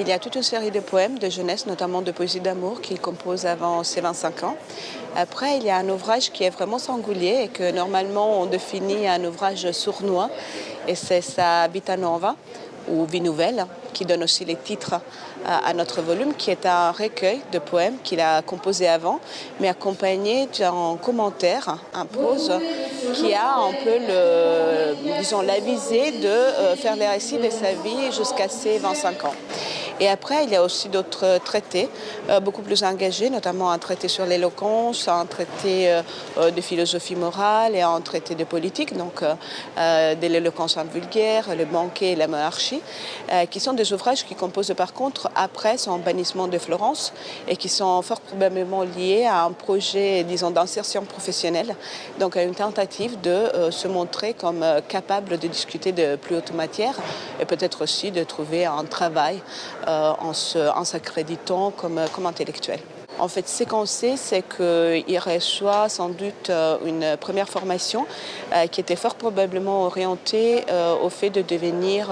Il y a toute une série de poèmes de jeunesse, notamment de poésie d'amour, qu'il compose avant ses 25 ans. Après, il y a un ouvrage qui est vraiment singulier et que normalement on définit un ouvrage sournois, et c'est sa Vita Nova, ou Vie Nouvelle, qui donne aussi les titres à, notre volume, qui est un recueil de poèmes qu'il a composé avant, mais accompagné d'un commentaire, un prose, qui a un peu le, la de euh, faire les récits de sa vie jusqu'à ses 25 ans. Et après, il y a aussi d'autres traités euh, beaucoup plus engagés, notamment un traité sur l'éloquence, un traité euh, euh, de philosophie morale et un traité de politique, donc de l'éloquence en vulgaire, le banquet et la monarchie, qui sont des ouvrages qui composent par contre après son bannissement de Florence et qui sont fort probablement liés à un projet, disons, d'insertion professionnelle, donc à une tentative de se montrer comme capable de discuter de plus haute matière et peut-être aussi de trouver un travail euh, en s'accréditant comme, comme intellectuel. En fait, ce qu'on sait, c'est qu'il reçoit sans doute euh, une première formation euh, qui était fort probablement orientée au fait de devenir,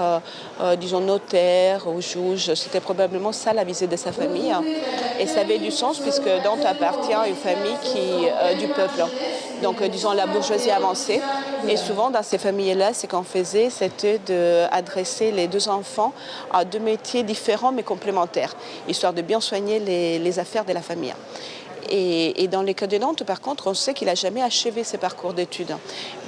disons, notaire ou juge. C'était probablement ça la visée de sa famille. Et ça avait du sens puisque Dante appartient à une famille du peuple donc euh, disons la bourgeoisie avancée. Et souvent dans ces familles-là, ce qu'on faisait, c'était d'adresser les deux enfants à deux métiers différents mais complémentaires, histoire de bien soigner les, affaires de la famille. Et, dans les cas de Nantes, par contre, on sait qu'il n'a jamais achevé ses parcours d'études.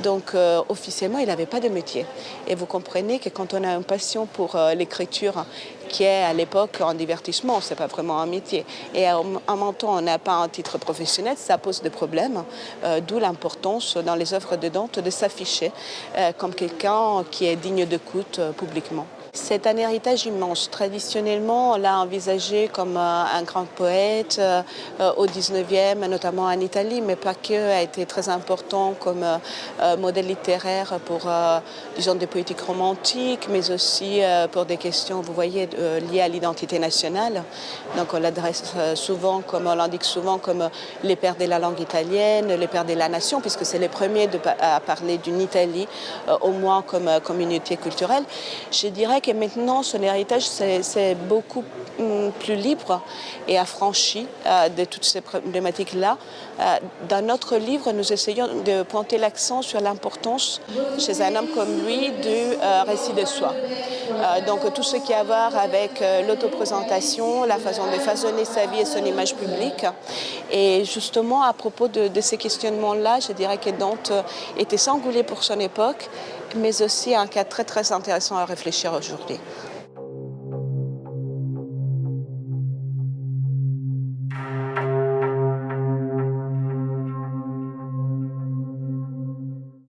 Donc, euh, officiellement, il n'avait pas de métier. Et vous comprenez que quand on a une passion pour euh, l'écriture qui est à l'époque un divertissement, c'est pas vraiment un métier. Et en, même temps, on n'a pas un titre professionnel, ça pose des problèmes, euh, d'où l'importance dans les œuvres de Dante de s'afficher comme quelqu'un qui est digne euh, publiquement. C'est un héritage immense. Traditionnellement, on l'a envisagé comme un grand poète au 19e, notamment en Italie, mais pas que, a été très important comme modèle littéraire pour, disons, des poétiques romantiques, mais aussi pour des questions, vous voyez, euh, liées à l'identité nationale. Donc on l'adresse euh, souvent, comme on l'indique souvent, comme euh, les pères de la langue italienne, les pères de la nation, puisque c'est les premiers à parler d'une Italie, au moins comme communauté culturelle. Je dirais que maintenant, son héritage, c'est beaucoup hum, plus libre et affranchi de toutes ces problématiques-là. Dans notre livre, nous essayons de pointer l'accent sur l'importance chez un homme comme lui du récit de soi. donc tout ce qui a à voir avec euh, l'autoprésentation, la façon de façonner sa vie et son image publique. Et justement, à propos de, ces questionnements-là, je dirais que Dante était singulier pour son époque, mais aussi un cas très très intéressant à réfléchir aujourd'hui.